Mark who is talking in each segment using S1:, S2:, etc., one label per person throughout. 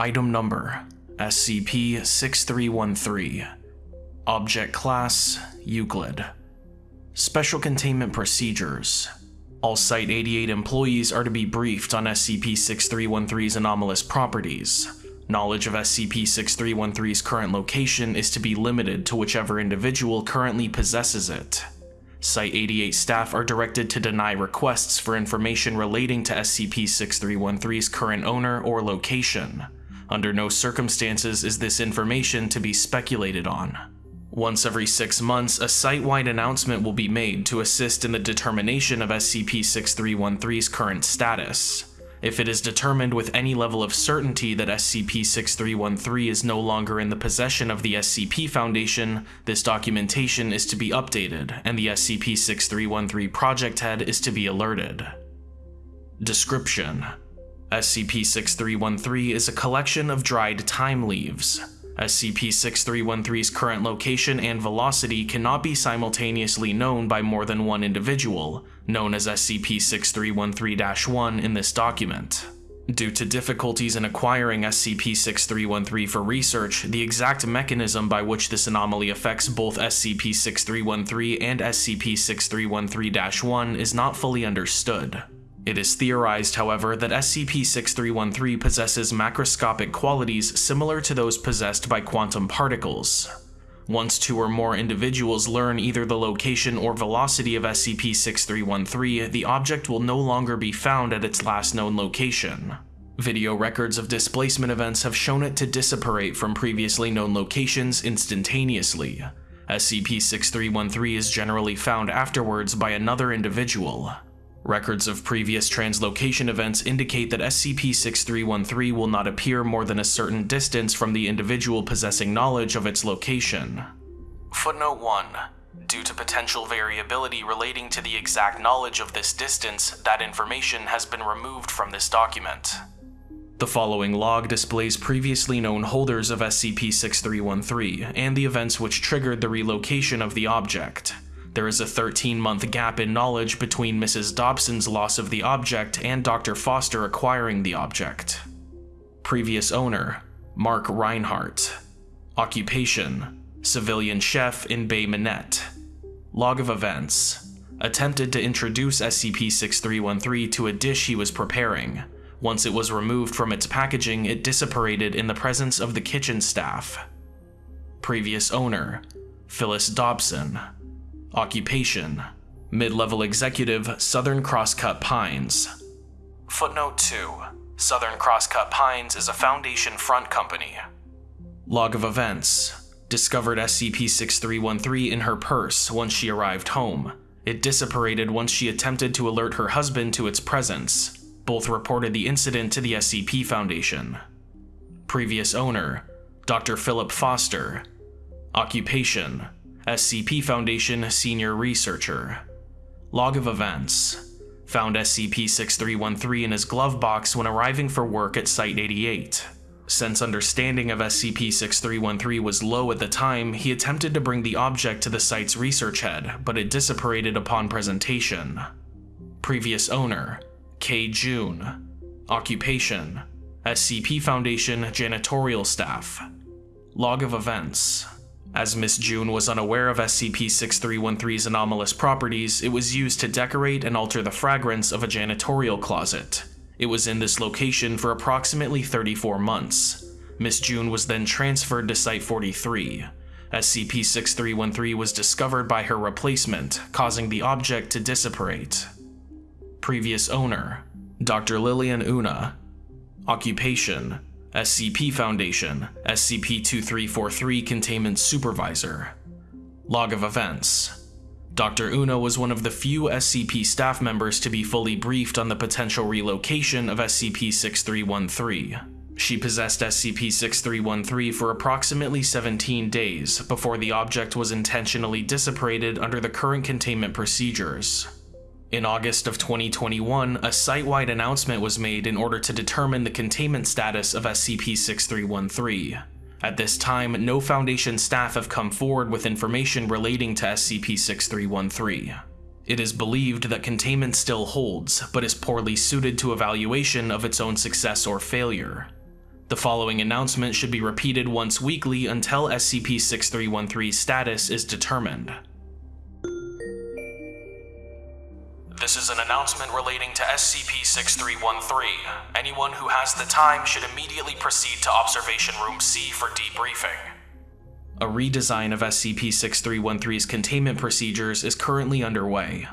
S1: Item Number SCP-6313 Object Class Euclid Special Containment Procedures All Site-88 employees are to be briefed on SCP-6313's anomalous properties. Knowledge of SCP-6313's current location is to be limited to whichever individual currently possesses it. Site-88 staff are directed to deny requests for information relating to SCP-6313's current owner or location. Under no circumstances is this information to be speculated on. Once every six months, a site-wide announcement will be made to assist in the determination of SCP-6313's current status. If it is determined with any level of certainty that SCP-6313 is no longer in the possession of the SCP Foundation, this documentation is to be updated, and the SCP-6313 project head is to be alerted. Description: SCP-6313 is a collection of dried thyme leaves. SCP-6313's current location and velocity cannot be simultaneously known by more than one individual, known as SCP-6313-1 in this document. Due to difficulties in acquiring SCP-6313 for research, the exact mechanism by which this anomaly affects both SCP-6313 and SCP-6313-1 is not fully understood. It is theorized, however, that SCP-6313 possesses macroscopic qualities similar to those possessed by quantum particles. Once two or more individuals learn either the location or velocity of SCP-6313, the object will no longer be found at its last known location. Video records of displacement events have shown it to disapparate from previously known locations instantaneously. SCP-6313 is generally found afterwards by another individual. Records of previous translocation events indicate that SCP-6313 will not appear more than a certain distance from the individual possessing knowledge of its location. Footnote 1. Due to potential variability relating to the exact knowledge of this distance, that information has been removed from this document. The following log displays previously known holders of SCP-6313 and the events which triggered the relocation of the object. There is a 13-month gap in knowledge between Mrs. Dobson's loss of the object and Dr. Foster acquiring the object. Previous owner, Mark Reinhardt. Occupation, civilian chef in Bay Minette. Log of events. Attempted to introduce SCP-6313 to a dish he was preparing. Once it was removed from its packaging, it disapparated in the presence of the kitchen staff. Previous owner, Phyllis Dobson. Occupation Mid-level executive, Southern Crosscut Pines. Footnote 2. Southern Crosscut Pines is a Foundation front company. Log of events. Discovered SCP-6313 in her purse once she arrived home. It dissipated once she attempted to alert her husband to its presence. Both reported the incident to the SCP Foundation. Previous owner, Dr. Philip Foster. Occupation, SCP Foundation Senior Researcher. Log of Events. Found SCP-6313 in his glove box when arriving for work at Site-88. Since understanding of SCP-6313 was low at the time, he attempted to bring the object to the site's research head, but it disapparated upon presentation. Previous owner, K. June. Occupation, SCP Foundation janitorial staff. Log of Events. As Miss June was unaware of SCP-6313's anomalous properties, it was used to decorate and alter the fragrance of a janitorial closet. It was in this location for approximately 34 months. Miss June was then transferred to Site-43. SCP-6313 was discovered by her replacement, causing the object to dissipate. Previous owner, Dr. Lillian Una. Occupation, SCP Foundation, SCP-2343 Containment Supervisor. Log of Events Dr. Una was one of the few SCP staff members to be fully briefed on the potential relocation of SCP-6313. She possessed SCP-6313 for approximately 17 days before the object was intentionally disapparated under the current containment procedures. In August of 2021, a site-wide announcement was made in order to determine the containment status of SCP-6313. At this time, no Foundation staff have come forward with information relating to SCP-6313. It is believed that containment still holds, but is poorly suited to evaluation of its own success or failure. The following announcement should be repeated once weekly until SCP-6313's status is determined. Announcement relating to SCP-6313. Anyone who has the time should immediately proceed to Observation Room C for debriefing. A redesign of SCP-6313's containment procedures is currently underway.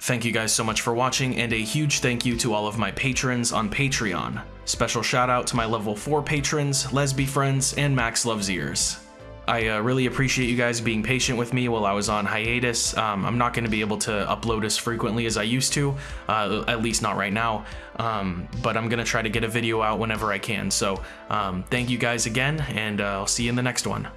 S1: Thank you guys so much for watching, and a huge thank you to all of my patrons on Patreon. Special shout out to my level 4 patrons, Lesby Friends, and Max Loves Ears. I uh, really appreciate you guys being patient with me while I was on hiatus. Um, I'm not going to be able to upload as frequently as I used to, uh, at least not right now, um, but I'm going to try to get a video out whenever I can. So um, thank you guys again, and uh, I'll see you in the next one.